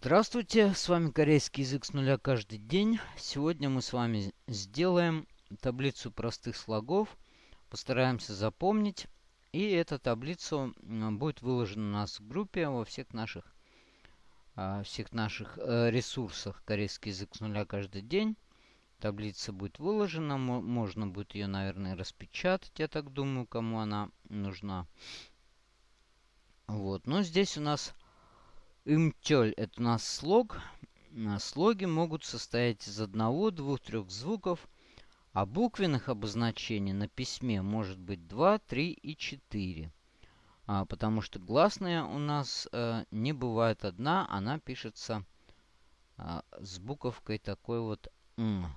Здравствуйте, с вами корейский язык с нуля каждый день. Сегодня мы с вами сделаем таблицу простых слогов. Постараемся запомнить. И эта таблица будет выложена у нас в группе во всех наших, а, всех наших э, ресурсах корейский язык с нуля каждый день. Таблица будет выложена. Можно будет ее, наверное, распечатать, я так думаю, кому она нужна. Вот. Но здесь у нас Имтёль – это у нас слог. Слоги могут состоять из одного, двух, трех звуков, а буквенных обозначений на письме может быть 2, 3 и 4. А, потому что гласная у нас а, не бывает одна, она пишется а, с буковкой такой вот «м».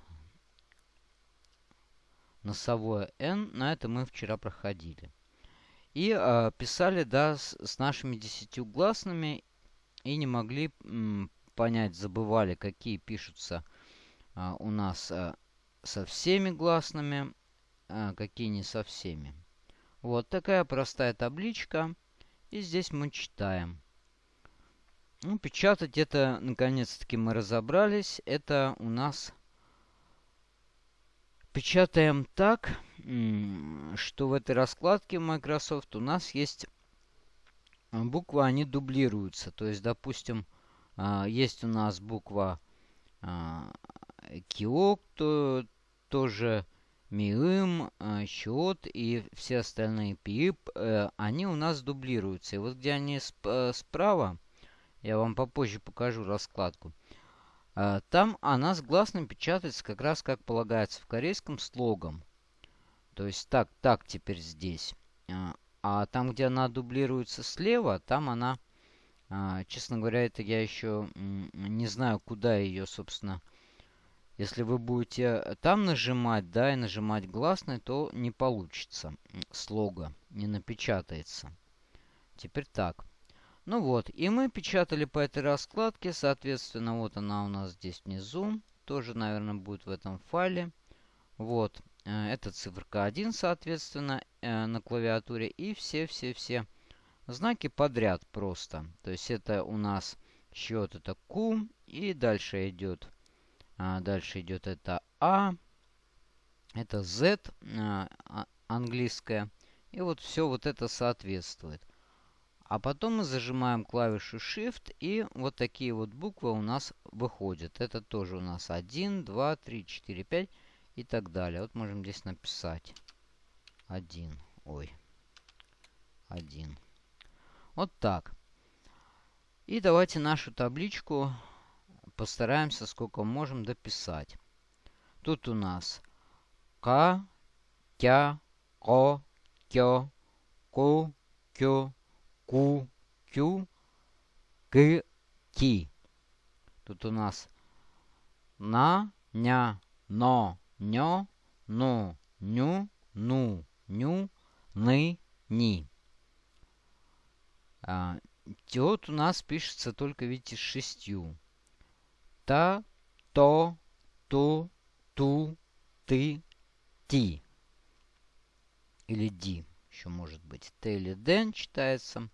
Носовое «н», на это мы вчера проходили. И а, писали, да, с, с нашими десятью гласными и не могли понять, забывали, какие пишутся а, у нас а, со всеми гласными, а, какие не со всеми. Вот такая простая табличка. И здесь мы читаем. Ну, печатать это, наконец-таки, мы разобрались. Это у нас... Печатаем так, что в этой раскладке Microsoft у нас есть буквы, они дублируются. То есть, допустим, а, есть у нас буква а, Киок, то, тоже Миым, Счет и все остальные ПИП, э, они у нас дублируются. И вот где они э, справа, я вам попозже покажу раскладку. Там она с гласным печатается как раз как полагается в корейском слогом. То есть так, так теперь здесь. А там, где она дублируется слева, там она, а, честно говоря, это я еще не знаю, куда ее, собственно. Если вы будете там нажимать, да, и нажимать гласный, то не получится слога, не напечатается. Теперь так. Ну вот, и мы печатали по этой раскладке, соответственно, вот она у нас здесь внизу. Тоже, наверное, будет в этом файле. Вот, это циферка 1, соответственно, э, на клавиатуре. И все-все-все знаки подряд просто. То есть это у нас счет это Q. И дальше идет, а, дальше идет это А. Это Z а, а, английская. И вот все вот это соответствует. А потом мы зажимаем клавишу Shift, и вот такие вот буквы у нас выходят. Это тоже у нас 1, 2, 3, 4, 5 и так далее. Вот можем здесь написать один. Ой. один. Вот так. И давайте нашу табличку постараемся, сколько можем, дописать. Тут у нас К, Тя, Ко, Кё, Ку, Кю, Ку, Кю, К, Ки. Тут у нас На, Ня, Но, нё, ну, ню, ну, ню, ны, ни. А, вот у нас пишется только, видите, шестью. Та, то, ту, ту, ты, ти. Или ди. Еще может быть. Т или ден читается.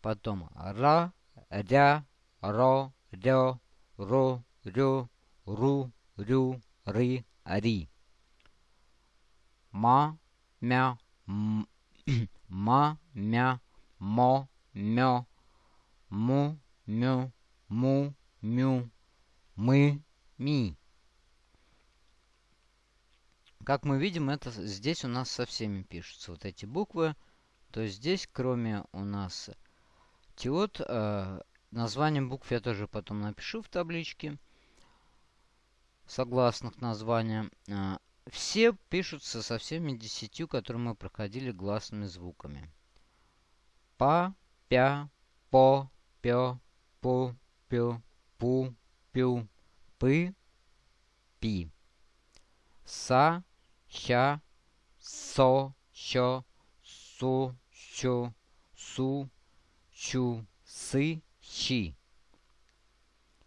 Потом ра, ря, ро, рё, ру, рю, ру, рю, ры, ри. Ма, мя, ма, мя, мо, мё, му, мю, му, мю, мы, ми. Как мы видим, это здесь у нас со всеми пишутся вот эти буквы. То есть здесь, кроме у нас тиот, э, названием букв я тоже потом напишу в табличке согласных названия. А, все пишутся со всеми десятью, которые мы проходили гласными звуками. Па, пя, по, пё, пу, пю, пу, пю, пы, пи. Са, ща, со, що, су, щу, су, чу, сы, щи.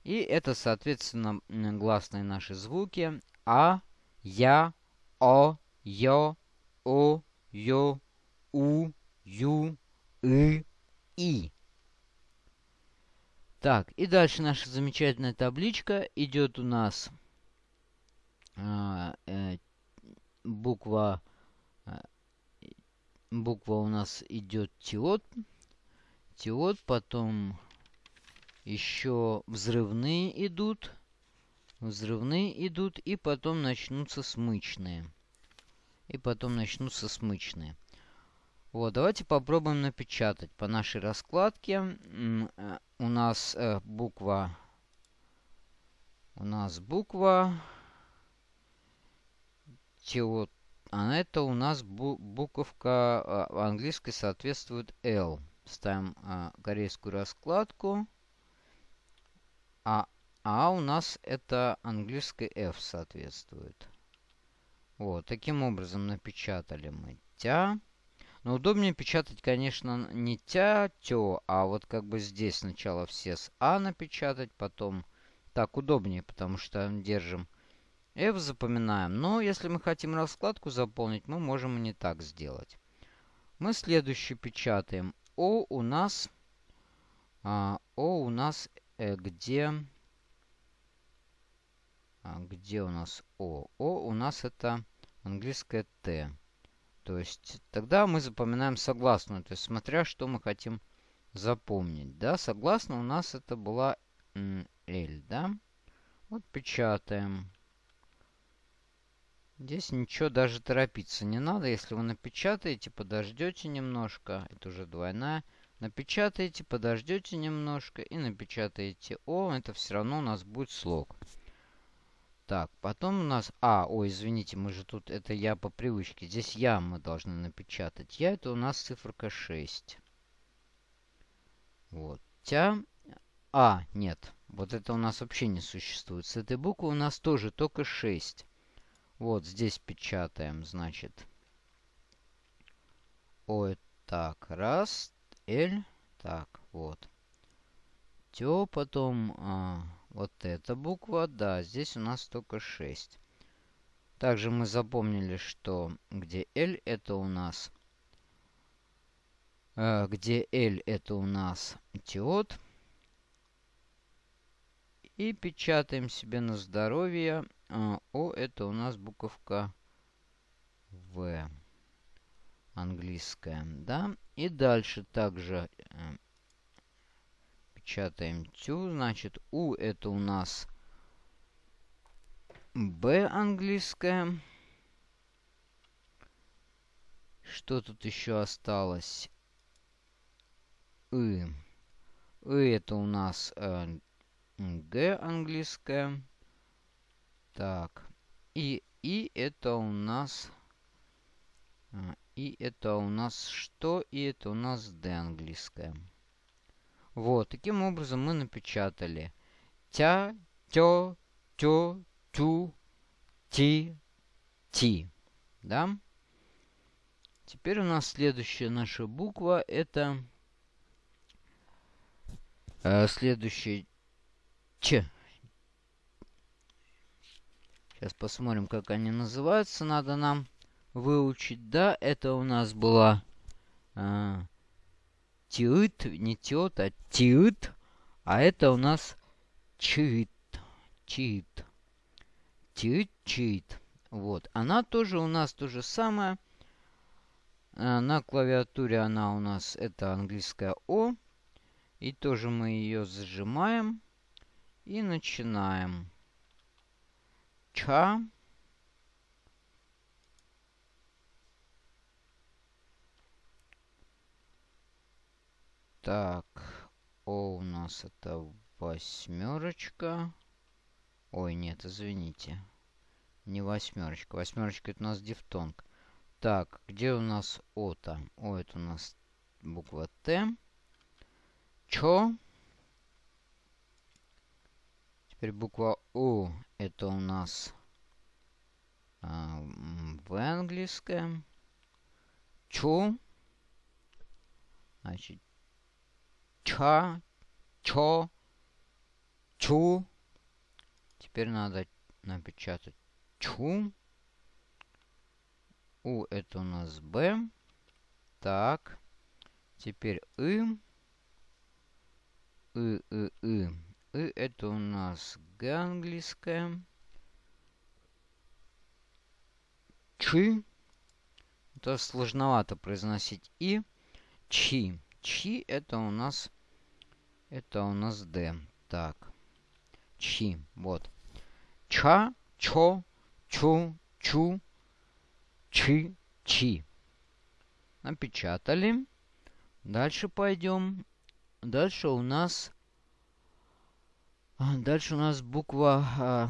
И это, соответственно, гласные наши звуки. А, Я, О, Ё, О, Ё, У, Ю, И, И. Так, и дальше наша замечательная табличка. Идет у нас а, э, буква, э, буква у нас идет тиот. Тиот, потом еще взрывные идут. Взрывные идут, и потом начнутся смычные. И потом начнутся смычные. Вот, давайте попробуем напечатать по нашей раскладке. Э, у нас э, буква... У нас буква... Теот... А это у нас бу буковка э, английской соответствует L. Ставим э, корейскую раскладку. А, а у нас это английской F соответствует. Вот, таким образом напечатали мы тя. Но удобнее печатать, конечно, не тя, тё, а вот как бы здесь сначала все с А напечатать, потом так удобнее, потому что держим F, запоминаем. Но если мы хотим раскладку заполнить, мы можем и не так сделать. Мы следующий печатаем. О у нас... А, О у нас где... А, где у нас О? О у нас это английское Т. То есть тогда мы запоминаем согласную, то есть смотря что мы хотим запомнить. Да, согласно у нас это была L, да? Вот печатаем. Здесь ничего даже торопиться не надо. Если вы напечатаете, подождете немножко. Это уже двойная. Напечатаете, подождете немножко и напечатаете О. Это все равно у нас будет слог. Так, потом у нас... А, ой, извините, мы же тут... Это я по привычке. Здесь я мы должны напечатать. Я это у нас циферка 6. Вот. Тя... А, нет. Вот это у нас вообще не существует. С этой буквы у нас тоже только 6. Вот здесь печатаем, значит. Ой, так, раз. L. Так, вот. Тё, потом... А, вот эта буква, да, здесь у нас только 6. Также мы запомнили, что где L это у нас... Э, где L это у нас теот. И печатаем себе на здоровье. Э, О это у нас буковка В. Английская, да. И дальше также э, печатаем тю. Значит, У это у нас Б английская. Что тут еще осталось? И. И это у нас э, Г английская. Так. И, и это у нас... И это у нас что? И это у нас Д английская. Вот, таким образом мы напечатали тя, тё, тё, тю, ти, ти. Да? Теперь у нас следующая наша буква это э, следующая Ч. Сейчас посмотрим, как они называются. Надо нам выучить. Да, это у нас была э, тиит, не тет, а тиит. А это у нас чит. Чит. Тиит, чит. Вот. Она тоже у нас то же самое. А, на клавиатуре она у нас, это английская О. И тоже мы ее зажимаем. И начинаем. Ча. Так, О у нас это восьмерочка. Ой, нет, извините. Не восьмерочка. Восьмерочка это у нас дифтонг. Так, где у нас О-то? О, это у нас буква Т. Чо. Теперь буква У. Это у нас а, в английском. Чу. Значит, ча, чо, чу. Теперь надо напечатать чу. У это у нас Б. Так. Теперь И. И, И, И. это у нас Г английская. Чи. Это сложновато произносить. И чи. Чи это у нас... Это у нас Д. Так. Чи. Вот. Ча, чо, чу, чу, чи, чи. Напечатали. Дальше пойдем. Дальше у нас... А, дальше у нас буква... А,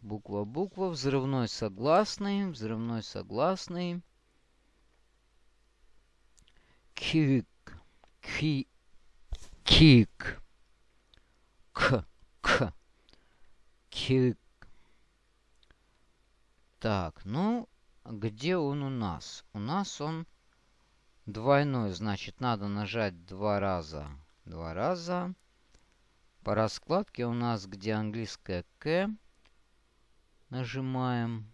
буква, буква. Взрывной согласный. Взрывной согласный. Кик. Ки. Кик. К. К. Кик. Так, ну, где он у нас? У нас он Двойной, значит, надо нажать два раза. Два раза. По раскладке у нас, где английская К, нажимаем.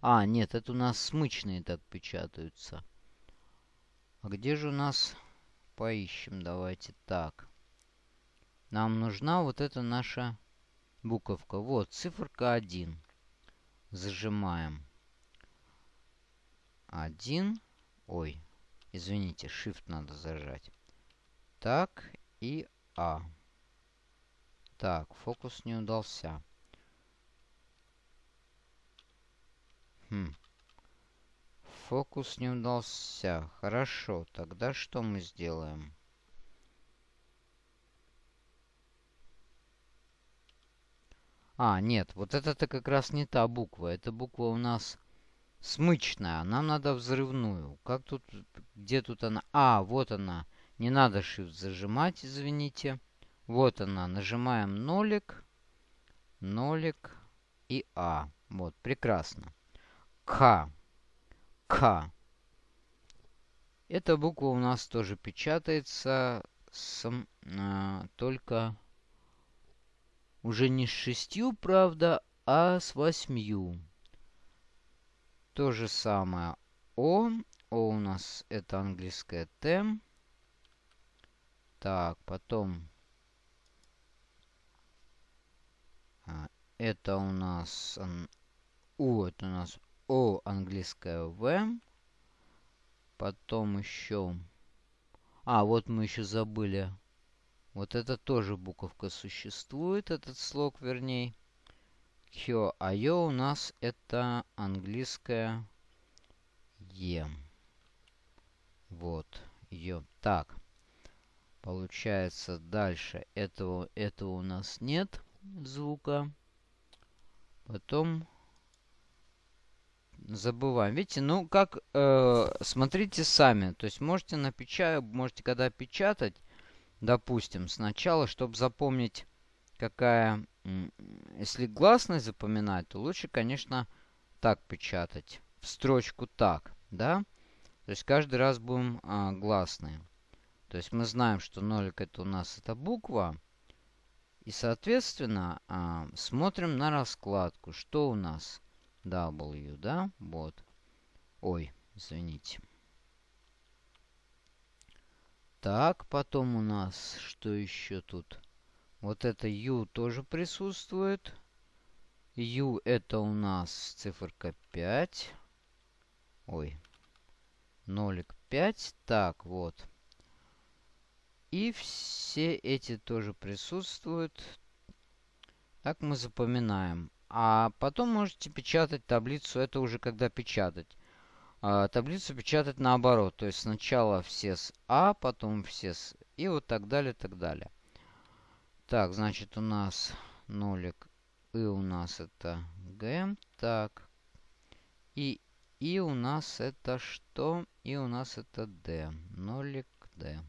А, нет, это у нас смычные так печатаются. А где же у нас... Поищем, давайте так. Нам нужна вот эта наша буковка. Вот, циферка 1. Зажимаем. 1. Ой, Извините, Shift надо зажать. Так, и А. Так, фокус не удался. Хм. Фокус не удался. Хорошо, тогда что мы сделаем? А, нет, вот это-то как раз не та буква. Эта буква у нас смычная. Нам надо взрывную. Как тут... Где тут она? А, вот она. Не надо Shift зажимать, извините. Вот она. Нажимаем нолик. Нолик и А. Вот, прекрасно. К. К. Эта буква у нас тоже печатается с, а, только уже не с шестью, правда, а с восьмью. То же самое О. О у нас это английское Т. Так, потом... А, это у нас... У, это у нас О английское В. Потом еще... А, вот мы еще забыли. Вот это тоже буковка существует, этот слог, вернее. Хё, а ё у нас это английское Е. Вот, ё. Так. Получается, дальше этого, этого у нас нет звука. Потом забываем. Видите, ну как, э, смотрите сами. То есть можете напечатать, можете когда печатать, допустим, сначала, чтобы запомнить, какая если гласность запоминать, то лучше, конечно, так печатать. В строчку так, да? То есть каждый раз будем а, гласные. То есть мы знаем, что нолик это у нас это буква. И, соответственно, а, смотрим на раскладку. Что у нас? W, да? Вот. Ой, извините. Так, потом у нас, что еще тут? Вот это U тоже присутствует. U это у нас циферка 5. Ой. Нолик 5. Так, вот. И все эти тоже присутствуют. Так мы запоминаем. А потом можете печатать таблицу. Это уже когда печатать. А, таблицу печатать наоборот. То есть сначала все с А, потом все с... И вот так далее, так далее. Так, значит, у нас нолик. И у нас это Г. Так. И И у нас это что? И у нас это D. Нолик D.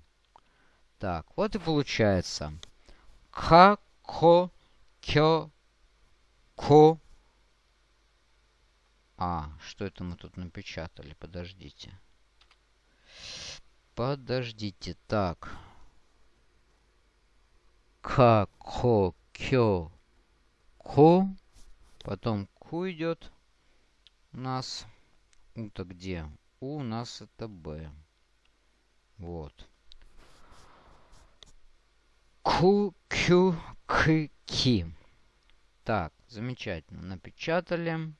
Так, вот и получается. Х, ко, кё, ко. А, что это мы тут напечатали? Подождите. Подождите. Так. К, Ко, Кё, Ко. Потом Ку идет у нас. У-то где? У у нас это Б. Вот. Ку, Кю, К, Ки. Так, замечательно. Напечатали.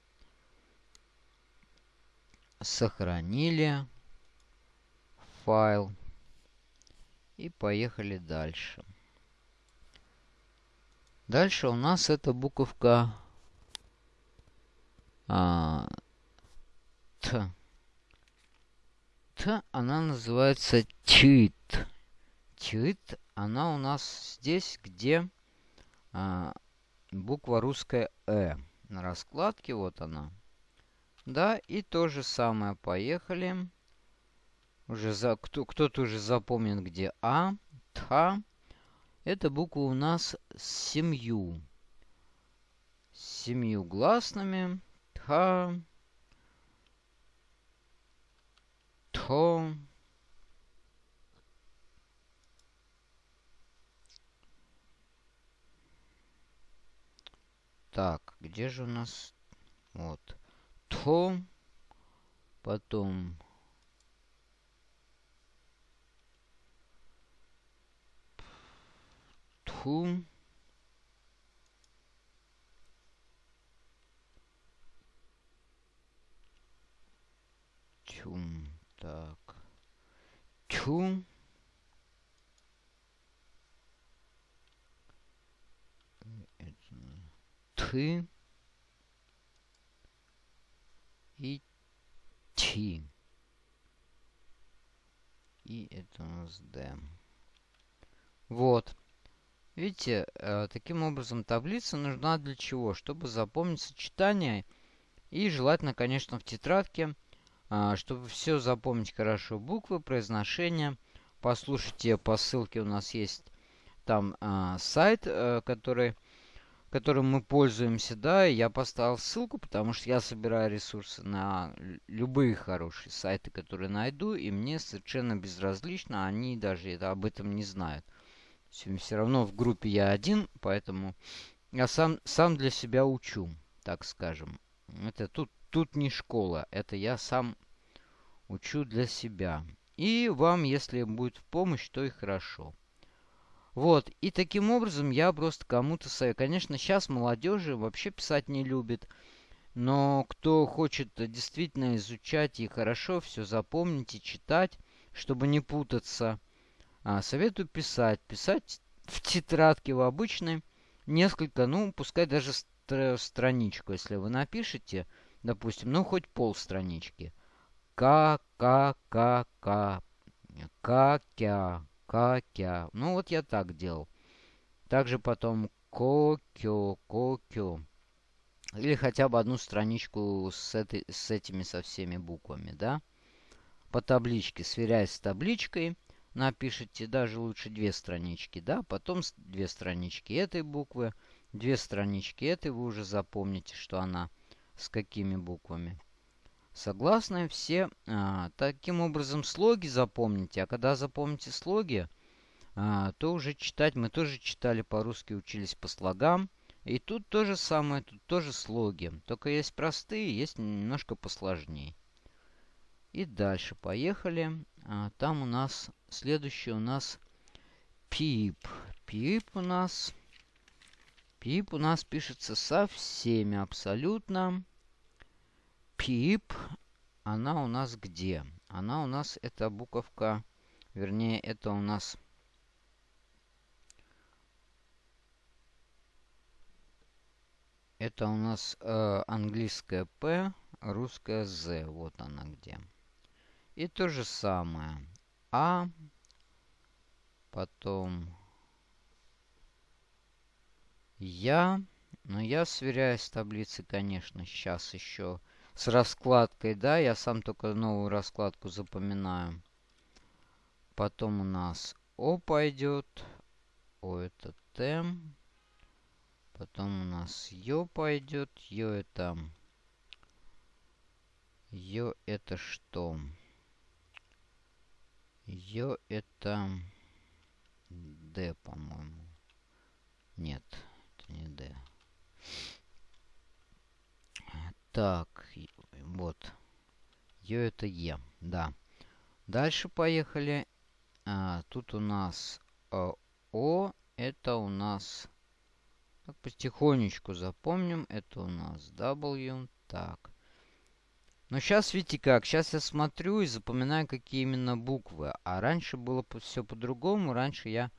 Сохранили файл. И поехали дальше. Дальше у нас эта буковка а, Т. Т, она называется чит. Чит, она у нас здесь, где а, буква русская Э. На раскладке, вот она. Да, и то же самое, поехали. Уже за, кто, кто-то уже запомнит, где А, Тха. Эта буква у нас с семью. С семью гласными. Тха. Тхо. Так, где же у нас... Вот. То. Потом... Тху. Тюм. Так. Тюм. И Ти. И это у нас Д. Вот. Видите, э, таким образом таблица нужна для чего? Чтобы запомнить сочетание и желательно, конечно, в тетрадке, э, чтобы все запомнить хорошо. Буквы, произношение. Послушайте по ссылке у нас есть там э, сайт, который, которым мы пользуемся, да. Я поставил ссылку, потому что я собираю ресурсы на любые хорошие сайты, которые найду, и мне совершенно безразлично, они даже это, об этом не знают. Все равно в группе я один, поэтому я сам, сам для себя учу, так скажем. Это тут, тут не школа, это я сам учу для себя. И вам, если будет в помощь, то и хорошо. Вот, и таким образом я просто кому-то советую. Конечно, сейчас молодежи вообще писать не любит. Но кто хочет действительно изучать и хорошо все запомнить и читать, чтобы не путаться, а, советую писать. Писать в тетрадке в обычной несколько, ну, пускай даже стр страничку, если вы напишете, допустим, ну, хоть пол странички. К, К, К, К, К, Кя, К, Кя. Ну, вот я так делал. Также потом Ко, Кё, Ко, Кё. Или хотя бы одну страничку с, этой, с этими со всеми буквами, да? По табличке, сверяясь с табличкой напишите даже лучше две странички, да, потом две странички этой буквы, две странички этой, вы уже запомните, что она с какими буквами. Согласны все. А, таким образом слоги запомните, а когда запомните слоги, а, то уже читать, мы тоже читали по-русски, учились по слогам. И тут то же самое, тут тоже слоги. Только есть простые, есть немножко посложнее. И дальше поехали. А, там у нас следующий у нас пип. Пип у нас... Пип у нас пишется со всеми абсолютно. Пип, она у нас где? Она у нас, это буковка, вернее, это у нас... Это у нас э, английская П, русская З. Вот она где. И то же самое. А. Потом. Я. Но я сверяюсь с таблицей, конечно, сейчас еще с раскладкой, да, я сам только новую раскладку запоминаю. Потом у нас О пойдет. О это Т. Потом у нас Ё пойдет. Ё это... Ё это что? Ё это D, по-моему. Нет, это не D. Так, вот. Ё это Е, да. Дальше поехали. А, тут у нас а, О, это у нас... Так, потихонечку запомним. Это у нас W. Так. Но сейчас, видите как, сейчас я смотрю и запоминаю, какие именно буквы. А раньше было все по-другому. Раньше я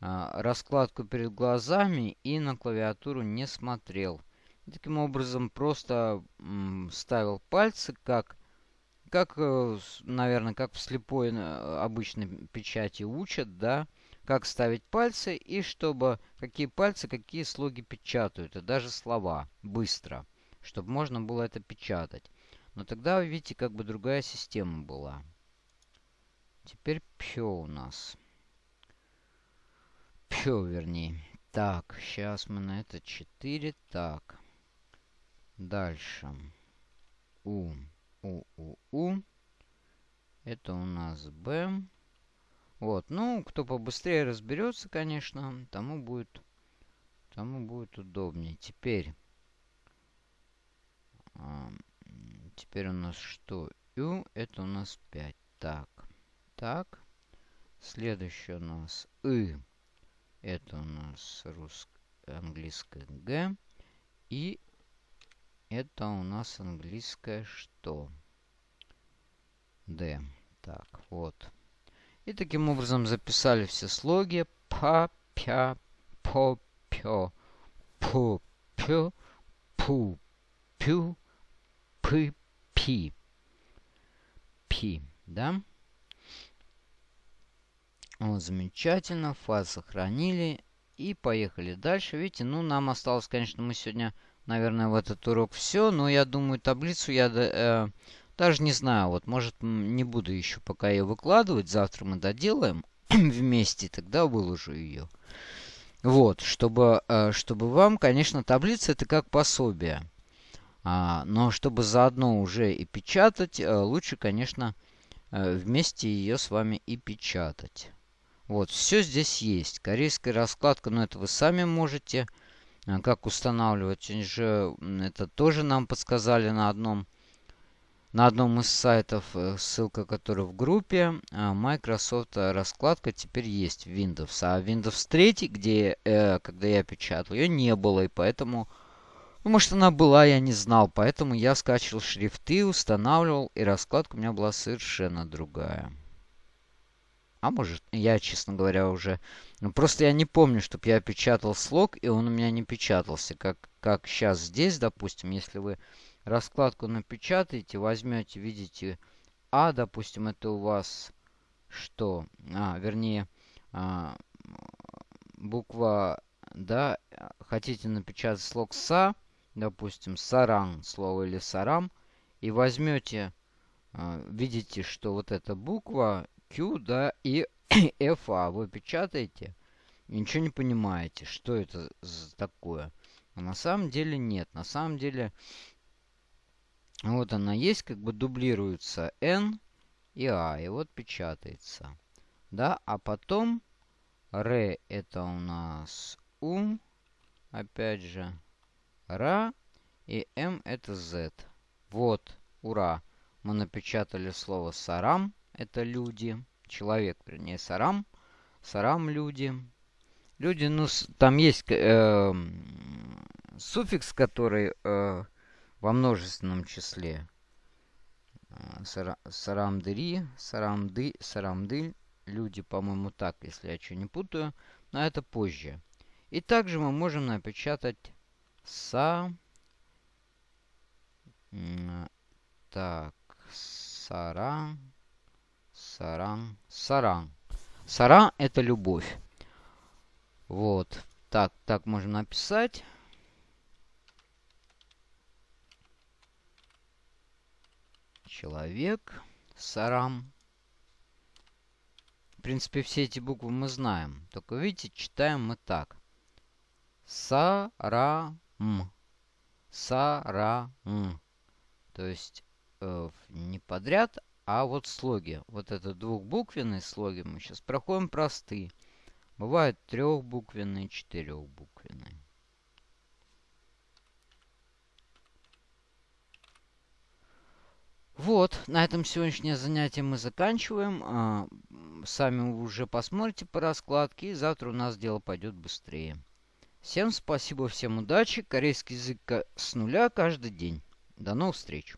а, раскладку перед глазами и на клавиатуру не смотрел. Таким образом, просто ставил пальцы, как, как, э, наверное, как в слепой э, обычной печати учат, да, как ставить пальцы и чтобы какие пальцы, какие слоги печатают, и даже слова быстро, чтобы можно было это печатать. Но тогда, видите, как бы другая система была. Теперь пё у нас. Пё, вернее. Так, сейчас мы на это 4. Так. Дальше. У. У, У, У. Это у нас Б. Вот, ну, кто побыстрее разберется, конечно, тому будет, тому будет удобнее. Теперь, а, теперь у нас что? Ю, это у нас 5. Так, так. Следующее у нас И. Это у нас русское, английское Г. И это у нас английское что? Д. Так, вот. И таким образом записали все слоги. Па, пя, по, пё, пу, пю, пу, пю, пы, пи. Пи, да? Вот, замечательно. Фаз сохранили. И поехали дальше. Видите, ну, нам осталось, конечно, мы сегодня, наверное, в этот урок все. Но я думаю, таблицу я... Э, даже не знаю, вот может не буду еще пока ее выкладывать. Завтра мы доделаем вместе, тогда выложу ее. Вот, чтобы, э, чтобы вам, конечно, таблица это как пособие. А, но чтобы заодно уже и печатать, э, лучше, конечно, э, вместе ее с вами и печатать. Вот, все здесь есть. Корейская раскладка, но это вы сами можете. Как устанавливать, же это тоже нам подсказали на одном на одном из сайтов, э, ссылка которой в группе, а, Microsoft раскладка теперь есть в Windows. А Windows 3, где, э, когда я печатал, ее не было, и поэтому... Ну, может, она была, я не знал. Поэтому я скачивал шрифты, устанавливал, и раскладка у меня была совершенно другая. А может, я, честно говоря, уже... Ну, просто я не помню, чтобы я печатал слог, и он у меня не печатался. Как, как сейчас здесь, допустим, если вы раскладку напечатаете, возьмете, видите, А, допустим, это у вас что? А, вернее, а, буква, да, хотите напечатать слог СА, допустим, саран, слово или сарам, и возьмете, а, видите, что вот эта буква Q, да, и FA вы печатаете, ничего не понимаете, что это такое. А на самом деле нет. На самом деле вот она есть, как бы дублируется N и А. И вот печатается. Да, а потом Р это у нас У. Опять же. Ра. И М это Z. Вот, ура. Мы напечатали слово сарам. Это люди. Человек, вернее, сарам. Сарам люди. Люди, ну, там есть э, суффикс, который э, во множественном числе. А, сарамдыри, сарамды, сарамдыль. Люди, по-моему, так, если я что не путаю. Но это позже. И также мы можем напечатать са... Так, сара, саран, саран. Саран – это любовь. Вот. Так, так можем написать. Человек. Сарам. В принципе, все эти буквы мы знаем. Только, видите, читаем мы так. Сарам. Сарам. То есть э, не подряд, а вот слоги. Вот это двухбуквенные слоги мы сейчас проходим простые. Бывают трехбуквенные, четырехбуквенные. Вот, на этом сегодняшнее занятие мы заканчиваем. А, сами уже посмотрите по раскладке, и завтра у нас дело пойдет быстрее. Всем спасибо, всем удачи. Корейский язык с нуля каждый день. До новых встреч.